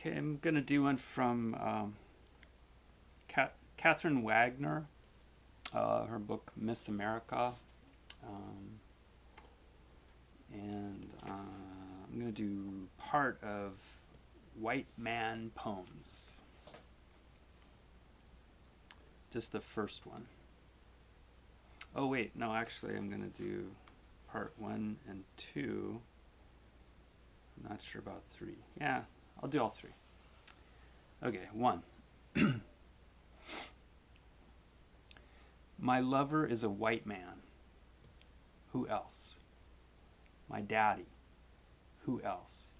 Okay, I'm going to do one from um, Catherine Wagner, uh, her book Miss America. Um, and uh, I'm going to do part of White Man Poems. Just the first one. Oh wait, no, actually I'm going to do part one and two. I'm not sure about three. Yeah, I'll do all three. Okay, one. My lover is a white man. Who else? My daddy. Who else?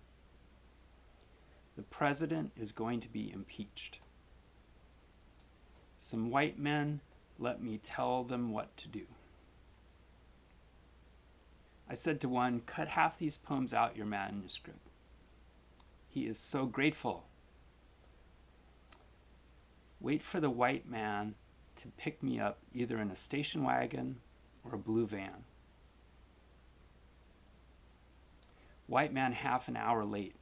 The president is going to be impeached. Some white men let me tell them what to do. I said to one, cut half these poems out your manuscript. He is so grateful. Wait for the white man to pick me up either in a station wagon or a blue van. White man half an hour late.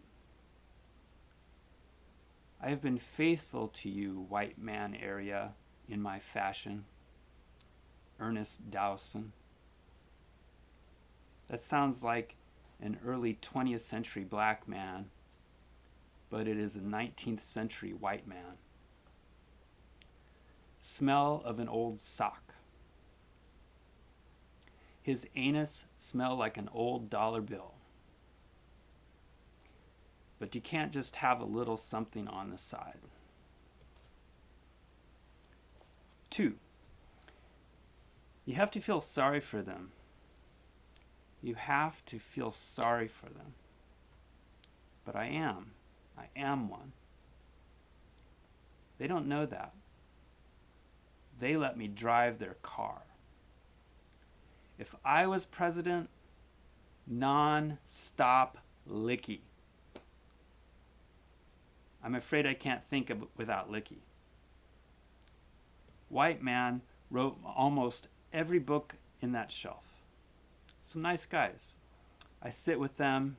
I have been faithful to you, white man area, in my fashion. Ernest Dowson. That sounds like an early 20th century black man, but it is a 19th century white man. Smell of an old sock. His anus smell like an old dollar bill. But you can't just have a little something on the side. Two, you have to feel sorry for them. You have to feel sorry for them. But I am. I am one. They don't know that. They let me drive their car. If I was president, non-stop licky. I'm afraid I can't think of without licky. White man wrote almost every book in that shelf. Some nice guys. I sit with them,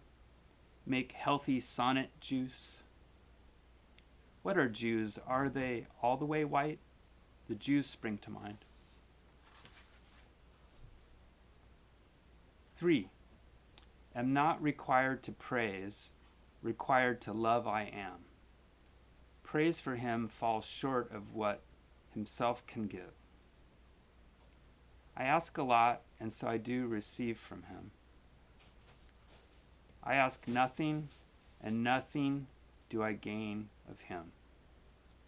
make healthy sonnet juice. What are Jews? Are they all the way white? The Jews spring to mind. Three, am not required to praise, required to love I am. Praise for him falls short of what himself can give. I ask a lot, and so I do receive from him. I ask nothing, and nothing do I gain of him.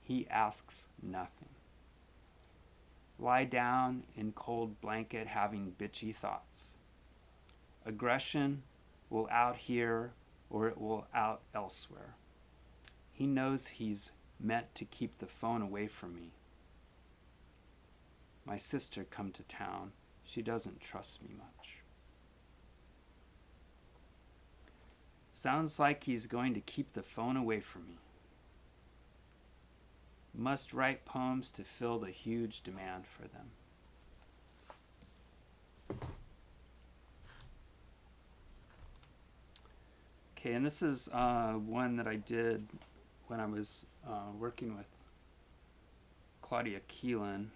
He asks nothing. Lie down in cold blanket having bitchy thoughts. Aggression will out here or it will out elsewhere. He knows he's meant to keep the phone away from me my sister come to town. She doesn't trust me much. Sounds like he's going to keep the phone away from me. Must write poems to fill the huge demand for them. Okay, and this is uh, one that I did when I was uh, working with Claudia Keelan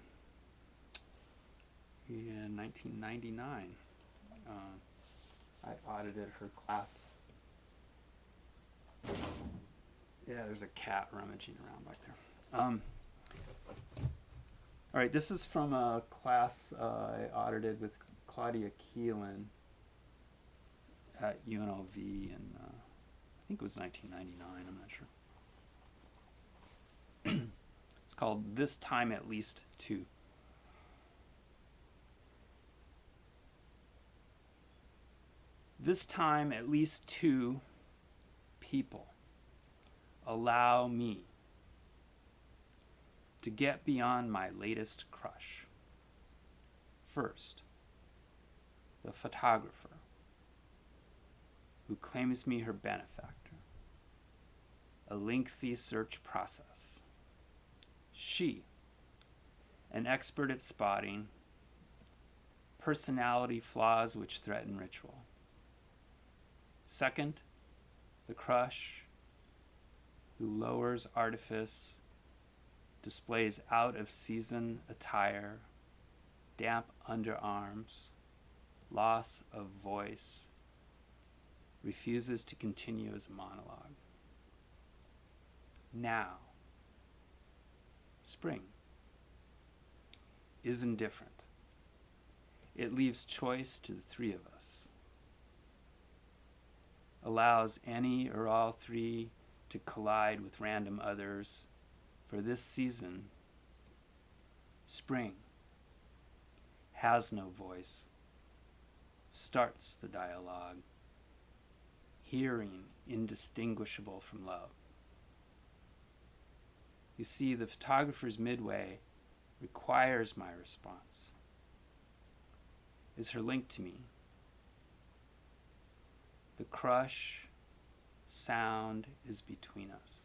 in 1999. Uh, I audited her class. Yeah, there's a cat rummaging around back there. Um, all right, this is from a class uh, I audited with Claudia Keelan at UNLV in, uh, I think it was 1999, I'm not sure. it's called This Time at Least Two. This time, at least two people allow me to get beyond my latest crush. First, the photographer who claims me her benefactor. A lengthy search process. She, an expert at spotting personality flaws which threaten ritual. Second, the crush who lowers artifice, displays out of season attire, damp underarms, loss of voice, refuses to continue as a monologue. Now, spring is indifferent. It leaves choice to the three of us, allows any or all three to collide with random others. For this season, spring has no voice, starts the dialogue, hearing indistinguishable from love. You see, the photographer's midway requires my response, is her link to me. The crush sound is between us.